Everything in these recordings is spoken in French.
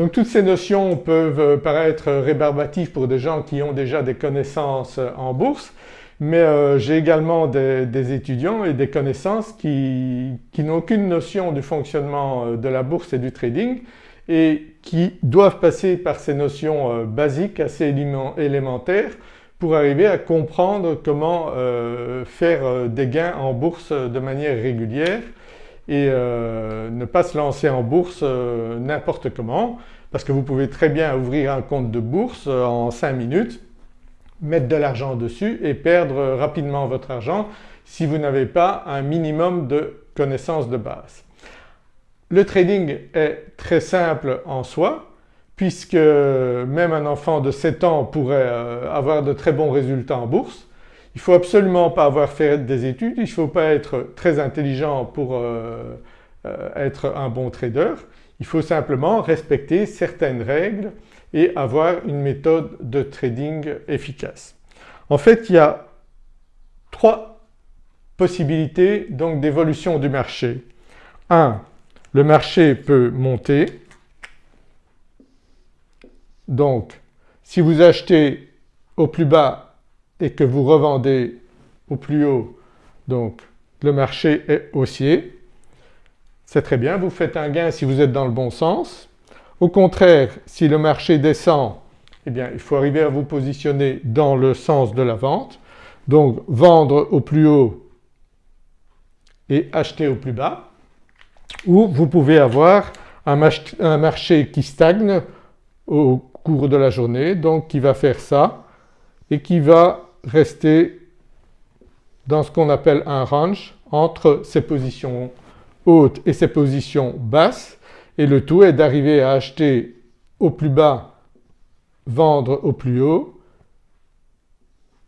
Donc toutes ces notions peuvent paraître rébarbatives pour des gens qui ont déjà des connaissances en bourse mais euh, j'ai également des, étudiants et des connaissances qui, n'ont aucune notion du fonctionnement euh, de la bourse et du trading et qui doivent passer par ces notions euh, basiques assez élémentaires pour arriver à comprendre comment faire des gains en bourse de manière régulière et ne pas se lancer en bourse n'importe comment parce que vous pouvez très bien ouvrir un compte de bourse en 5 minutes mettre de l'argent dessus et perdre rapidement votre argent si vous n'avez pas un minimum de connaissances de base. Le trading est très simple en soi puisque même un enfant de 7 ans pourrait euh, avoir de très bons résultats en bourse. Il ne faut absolument pas avoir fait des études, il ne faut pas être très intelligent pour euh, euh, être un bon trader. Il faut simplement respecter certaines règles et avoir une méthode de trading efficace. En fait il y a trois possibilités donc d'évolution du marché. 1. Le marché peut monter donc si vous achetez au plus bas et que vous revendez au plus haut donc le marché est haussier. C'est très bien, vous faites un gain si vous êtes dans le bon sens. Au contraire, si le marché descend, eh bien il faut arriver à vous positionner dans le sens de la vente. Donc vendre au plus haut et acheter au plus bas. Ou vous pouvez avoir un marché qui stagne au cours de la journée, donc qui va faire ça et qui va rester dans ce qu'on appelle un range entre ses positions hautes et ses positions basses et le tout est d'arriver à acheter au plus bas, vendre au plus haut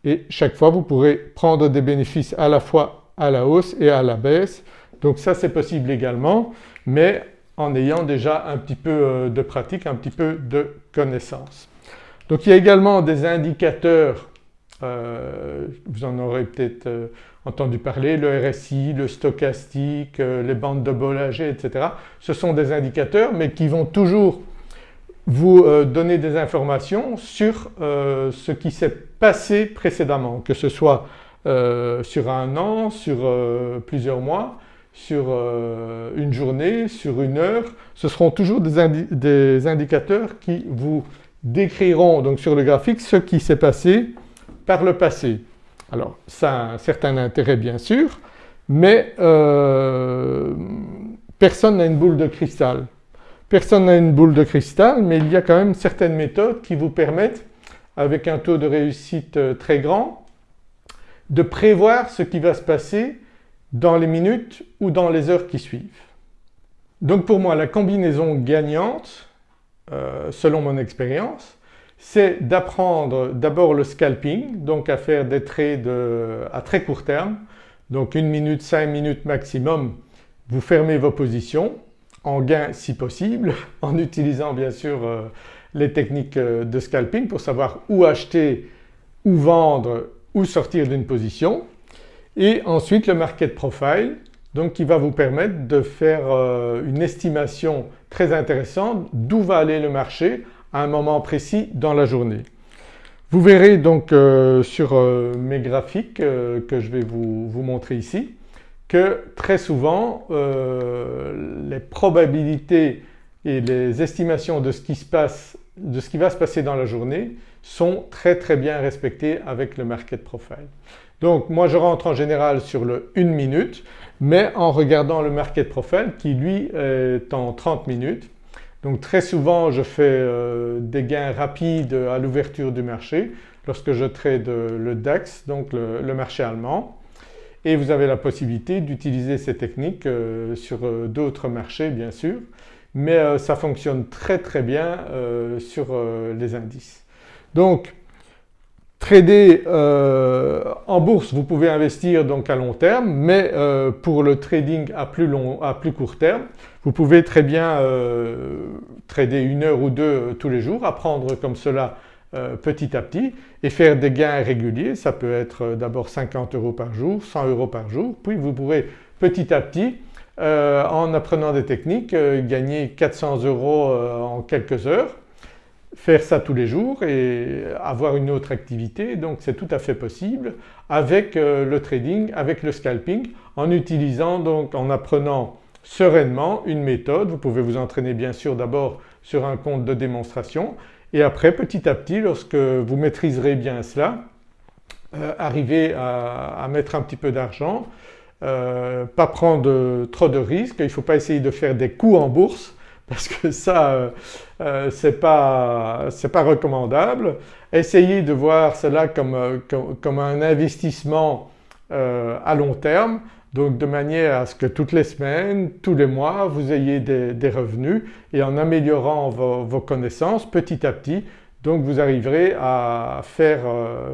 et chaque fois vous pourrez prendre des bénéfices à la fois à la hausse et à la baisse. Donc ça c'est possible également mais en ayant déjà un petit peu euh, de pratique, un petit peu de connaissance. Donc il y a également des indicateurs, euh, vous en aurez peut-être euh, entendu parler, le RSI, le stochastique, euh, les bandes de Bollinger, etc. Ce sont des indicateurs mais qui vont toujours vous donner des informations sur ce qui s'est passé précédemment, que ce soit sur un an, sur plusieurs mois, sur une journée, sur une heure. Ce seront toujours des, des indicateurs qui vous décriront donc sur le graphique ce qui s'est passé par le passé. Alors ça a un certain intérêt bien sûr, mais euh, personne n'a une boule de cristal. Personne n'a une boule de cristal mais il y a quand même certaines méthodes qui vous permettent avec un taux de réussite euh, très grand de prévoir ce qui va se passer dans les minutes ou dans les heures qui suivent. Donc pour moi la combinaison gagnante, euh, selon mon expérience, c'est d'apprendre d'abord le scalping, donc à faire des trades à très court terme, donc une minute, cinq minutes maximum, vous fermez vos positions en gain si possible, en utilisant bien sûr euh, les techniques euh, de scalping pour savoir où acheter, où vendre, où sortir d'une position. Et ensuite le market profile, donc qui va vous permettre de faire euh, une estimation très intéressante d'où va aller le marché à un moment précis dans la journée. Vous verrez donc euh, sur euh, mes graphiques euh, que je vais vous, vous, montrer ici que très souvent les probabilités et les estimations de ce qui se passe, de ce qui va se passer dans la journée sont très très bien respectées avec le market profile. Donc moi je rentre en général sur le 1 minute mais en regardant le market profile qui lui est en 30 minutes donc très souvent je fais euh, des gains rapides à l'ouverture du marché lorsque je trade le DAX, donc le, marché allemand et vous avez la possibilité d'utiliser ces techniques euh, sur euh, d'autres marchés bien sûr mais ça fonctionne très très bien sur les indices. Donc trader en bourse vous pouvez investir donc à long terme mais pour le trading à plus, long, à plus court terme vous pouvez très bien euh, trader une heure ou deux euh, tous les jours, apprendre comme cela euh, petit à petit et faire des gains réguliers. Ça peut être d'abord 50 euros par jour, 100 euros par jour, puis vous pourrez petit à petit en apprenant des techniques gagner 400 euros en quelques heures faire ça tous les jours et avoir une autre activité donc c'est tout à fait possible avec euh, le trading, avec le scalping en utilisant donc en apprenant sereinement une méthode. Vous pouvez vous entraîner bien sûr d'abord sur un compte de démonstration et après petit à petit lorsque vous maîtriserez bien cela euh, arriver à, mettre un petit peu d'argent, euh, pas prendre trop de risques, il ne faut pas essayer de faire des coups en bourse parce que ça euh, euh c'est pas, pas, recommandable. Essayez de voir cela comme, euh, comme, un investissement à long terme donc de manière à ce que toutes les semaines, tous les mois vous ayez des, revenus et en améliorant vos, connaissances petit à petit donc vous arriverez à faire,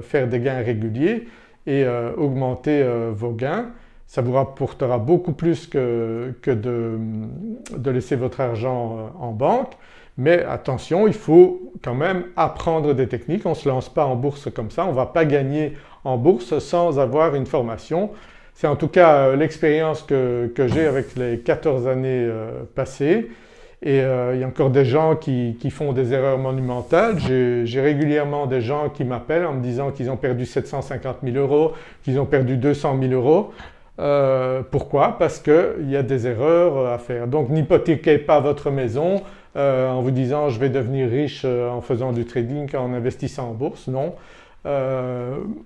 faire des gains réguliers et augmenter vos gains ça vous rapportera beaucoup plus que, de, laisser votre argent euh, en banque mais attention il faut quand même apprendre des techniques, on ne se lance pas en bourse comme ça, on ne va pas gagner en bourse sans avoir une formation. C'est en tout cas euh, l'expérience que, j'ai avec les 14 années euh, passées et il y a encore des gens qui, qui font des erreurs monumentales. J'ai régulièrement des gens qui m'appellent en me disant qu'ils ont perdu 750 000 euros, qu'ils ont perdu 200 000 euros. Euh, pourquoi? Parce qu'il y a des erreurs à faire. Donc n'hypothéquez pas votre maison euh, en vous disant je vais devenir riche euh, en faisant du trading, en investissant en bourse, non.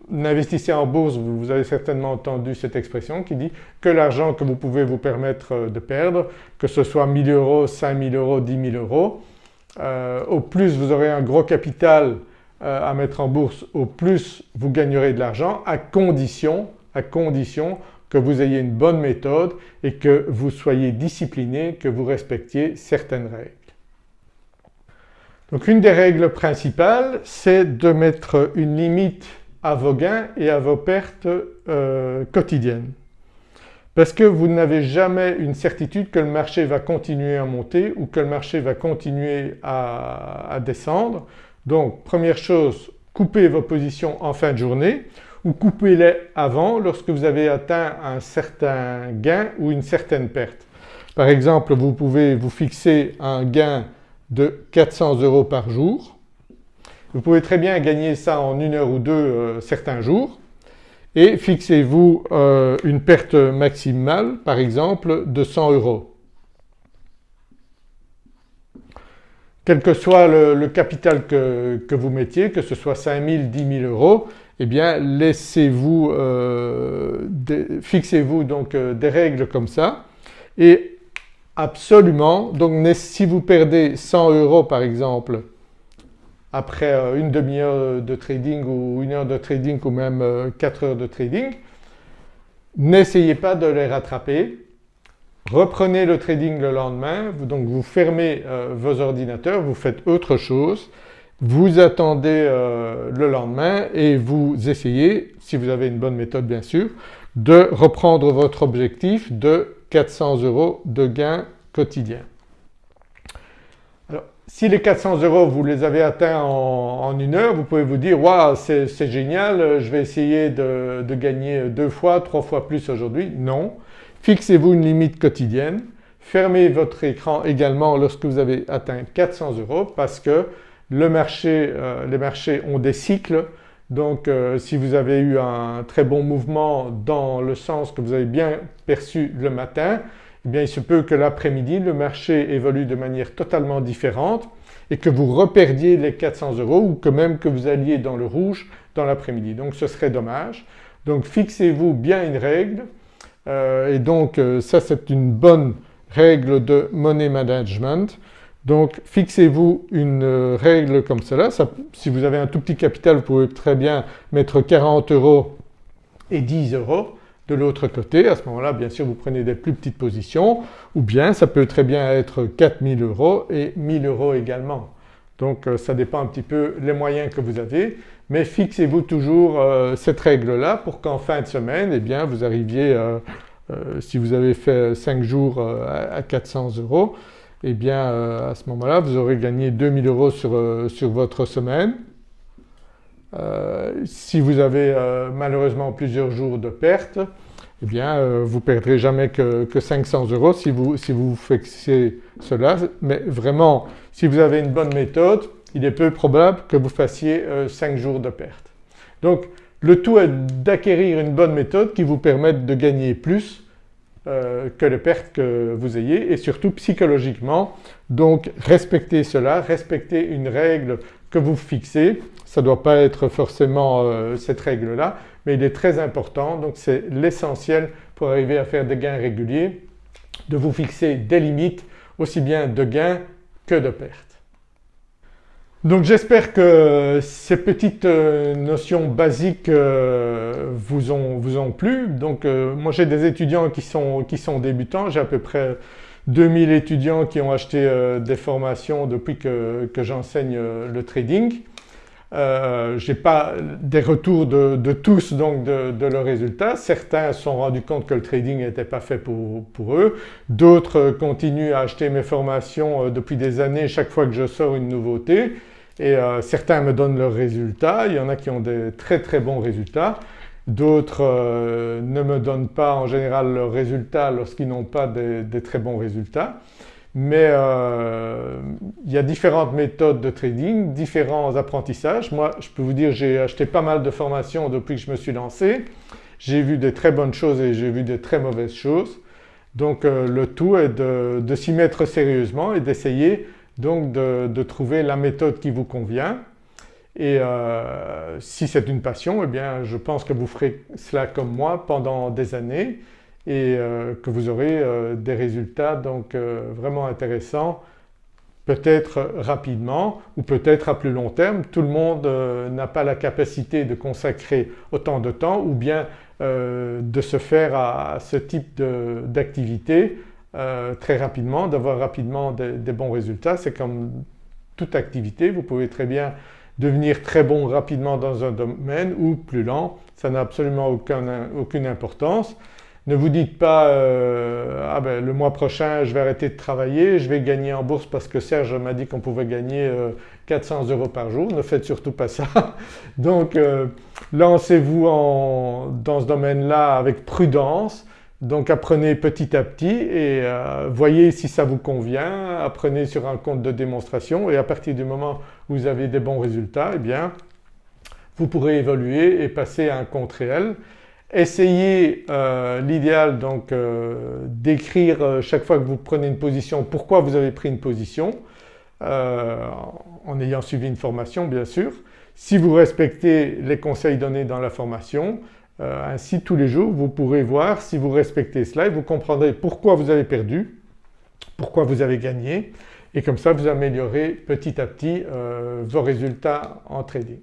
N'investissez en bourse, vous avez certainement entendu cette expression qui dit que l'argent que vous pouvez vous permettre de perdre, que ce soit 1000 euros, 5000 euros, 10 000 euros, au plus vous aurez un gros capital à mettre en bourse, au plus vous gagnerez de l'argent à condition, à condition que vous ayez une bonne méthode et que vous soyez discipliné, que vous respectiez certaines règles. Donc une des règles principales c'est de mettre une limite à vos gains et à vos pertes euh, quotidiennes. Parce que vous n'avez jamais une certitude que le marché va continuer à monter ou que le marché va continuer à descendre. Donc première chose, coupez vos positions en fin de journée ou coupez-les avant lorsque vous avez atteint un certain gain ou une certaine perte. Par exemple vous pouvez vous fixer un gain de 400 euros par jour. Vous pouvez très bien gagner ça en une heure ou deux euh, certains jours et fixez-vous euh, une perte maximale par exemple de 100 euros. Quel que soit le, capital que, que, vous mettiez, que ce soit 5 000, 10 000 euros, eh bien laissez-vous, euh, fixez-vous donc euh, des règles comme ça. Et absolument donc si vous perdez 100 euros par exemple après euh, une demi-heure de trading ou une heure de trading ou même 4 heures de trading, n'essayez pas de les rattraper, reprenez le trading le lendemain, donc vous fermez vos ordinateurs, vous faites autre chose vous attendez euh, le lendemain et vous essayez, si vous avez une bonne méthode bien sûr, de reprendre votre objectif de 400 euros de gain quotidien. Alors si les 400 euros vous les avez atteints en, une heure, vous pouvez vous dire « waouh c'est génial, je vais essayer de, gagner deux fois, trois fois plus aujourd'hui ». Non, fixez-vous une limite quotidienne, fermez votre écran également lorsque vous avez atteint 400 euros parce que le marché, euh, les marchés ont des cycles donc euh, si vous avez eu un très bon mouvement dans le sens que vous avez bien perçu le matin, eh bien il se peut que l'après-midi le marché évolue de manière totalement différente et que vous reperdiez les 400 euros ou que même que vous alliez dans le rouge dans l'après-midi. Donc ce serait dommage. Donc fixez-vous bien une règle euh, et donc ça c'est une bonne règle de money management. Donc fixez-vous une euh, règle comme cela, si vous avez un tout petit capital vous pouvez très bien mettre 40 euros et 10 euros de l'autre côté, à ce moment-là bien sûr vous prenez des plus petites positions. Ou bien ça peut très bien être 4000 euros et 1000 euros également. Donc euh, ça dépend un petit peu les moyens que vous avez. Mais fixez-vous toujours euh, cette règle-là pour qu'en fin de semaine eh bien vous arriviez, si vous avez fait 5 jours à 400 euros, eh bien euh, à ce moment-là vous aurez gagné 2000 euros sur, euh, sur votre semaine. Euh, si vous avez malheureusement plusieurs jours de perte, eh bien vous ne perdrez jamais que, 500 euros si vous, si vous fixez cela mais vraiment si vous avez une bonne méthode il est peu probable que vous fassiez 5 jours de perte. Donc le tout est d'acquérir une bonne méthode qui vous permette de gagner plus euh, que les pertes que vous ayez et surtout psychologiquement. Donc respectez cela, respectez une règle que vous fixez. Ça ne doit pas être forcément euh, cette règle-là mais il est très important donc c'est l'essentiel pour arriver à faire des gains réguliers de vous fixer des limites aussi bien de gains que de pertes. Donc j'espère que ces petites euh, notions basiques euh, vous ont, vous ont plu. Donc euh, moi j'ai des étudiants qui sont, qui sont débutants, j'ai à peu près 2000 étudiants qui ont acheté des formations depuis que, que j'enseigne le trading. Euh, je n'ai pas des retours de, de tous donc de, de, leurs résultats. Certains se sont rendus compte que le trading n'était pas fait pour, pour eux. D'autres continuent à acheter mes formations depuis des années chaque fois que je sors une nouveauté et euh, certains me donnent leurs résultats, il y en a qui ont des très très bons résultats, d'autres euh, ne me donnent pas en général leurs résultats lorsqu'ils n'ont pas des, très bons résultats. Mais euh, il y a différentes méthodes de trading, différents apprentissages. Moi je peux vous dire j'ai acheté pas mal de formations depuis que je me suis lancé. J'ai vu des très bonnes choses et j'ai vu des très mauvaises choses. Donc le tout est de s'y mettre sérieusement et d'essayer donc de, trouver la méthode qui vous convient et euh, si c'est une passion eh bien je pense que vous ferez cela comme moi pendant des années et euh, que vous aurez euh, des résultats donc vraiment intéressants peut-être rapidement ou peut-être à plus long terme. Tout le monde n'a pas la capacité de consacrer autant de temps ou bien de se faire à ce type d'activité euh, très rapidement, d'avoir rapidement des, bons résultats. C'est comme toute activité, vous pouvez très bien devenir très bon rapidement dans un domaine ou plus lent, ça n'a absolument aucune importance. Ne vous dites pas euh, ah ben, le mois prochain je vais arrêter de travailler, je vais gagner en bourse parce que Serge m'a dit qu'on pouvait gagner 400 euh, euros par jour. Ne faites surtout pas ça. Donc lancez-vous dans ce domaine-là avec prudence donc apprenez petit à petit et euh, voyez si ça vous convient, apprenez sur un compte de démonstration et à partir du moment où vous avez des bons résultats eh bien vous pourrez évoluer et passer à un compte réel. Essayez euh, l'idéal donc euh, d'écrire chaque fois que vous prenez une position pourquoi vous avez pris une position en ayant suivi une formation bien sûr. Si vous respectez les conseils donnés dans la formation, euh, ainsi tous les jours vous pourrez voir si vous respectez cela et vous comprendrez pourquoi vous avez perdu, pourquoi vous avez gagné et comme ça vous améliorez petit à petit euh, vos résultats en trading.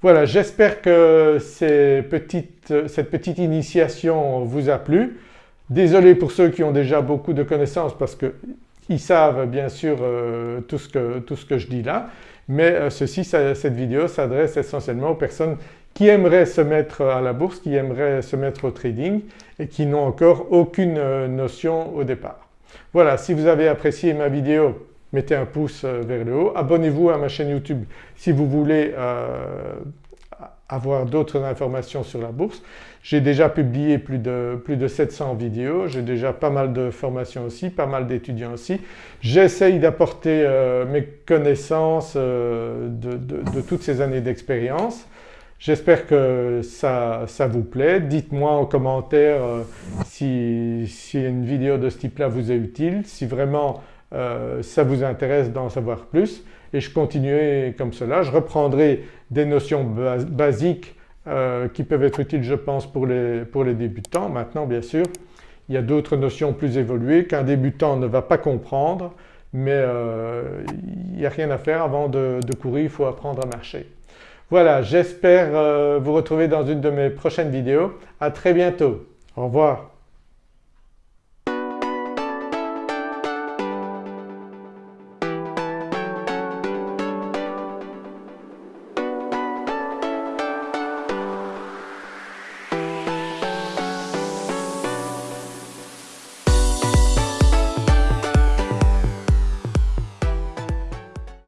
Voilà j'espère que cette petite initiation vous a plu. Désolé pour ceux qui ont déjà beaucoup de connaissances parce qu'ils savent bien sûr euh, tout, ce que, tout, ce que, je dis là mais ceci, cette vidéo s'adresse essentiellement aux personnes qui aimeraient se mettre à la bourse, qui aimeraient se mettre au trading et qui n'ont encore aucune euh, notion au départ. Voilà, si vous avez apprécié ma vidéo, mettez un pouce euh, vers le haut, abonnez-vous à ma chaîne YouTube si vous voulez euh, avoir d'autres informations sur la bourse. J'ai déjà publié plus de, plus de 700 vidéos, j'ai déjà pas mal de formations aussi, pas mal d'étudiants aussi. J'essaye d'apporter mes connaissances de, de, toutes ces années d'expérience J'espère que ça, vous plaît. Dites-moi en commentaire euh, si, une vidéo de ce type-là vous est utile, si vraiment euh, ça vous intéresse d'en savoir plus et je continuerai comme cela. Je reprendrai des notions basiques euh, qui peuvent être utiles je pense pour les, pour les débutants. Maintenant bien sûr il y a d'autres notions plus évoluées qu'un débutant ne va pas comprendre mais il n'y a rien à faire avant de courir, il faut apprendre à marcher. Voilà, j'espère euh, vous retrouver dans une de mes prochaines vidéos. À très bientôt. Au revoir.